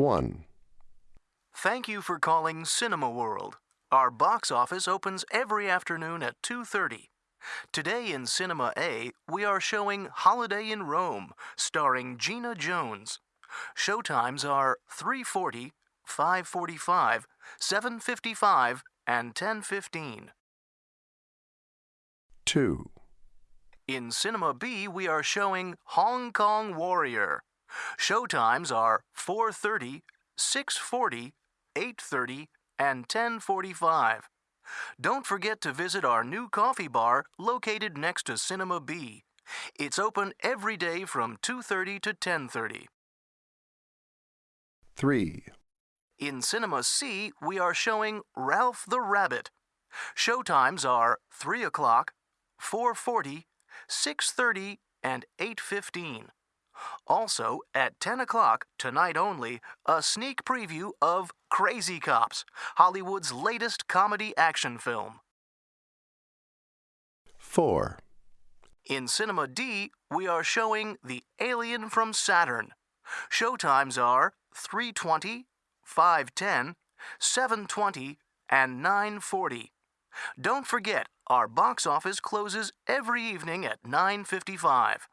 1. Thank you for calling Cinema World. Our box office opens every afternoon at 2:30. Today in Cinema A, we are showing Holiday in Rome, starring Gina Jones. Showtimes are 3:40, 5:45, 7:55, and 10:15. 2. In Cinema B, we are showing Hong Kong Warrior. Showtimes are 4:30, 6:40, 8:30, and 10:45. Don't forget to visit our new coffee bar located next to Cinema B. It's open every day from 2:30 to 10:30. 3. In Cinema C, we are showing Ralph the Rabbit. Showtimes are 3 o'clock, 4:40, 6:30, and 8:15. Also, at 10 o'clock, tonight only, a sneak preview of Crazy Cops, Hollywood's latest comedy action film. 4. In Cinema D, we are showing The Alien from Saturn. Showtimes are 3:20, 5:10, 7:20, and 9:40. Don't forget, our box office closes every evening at 9:55.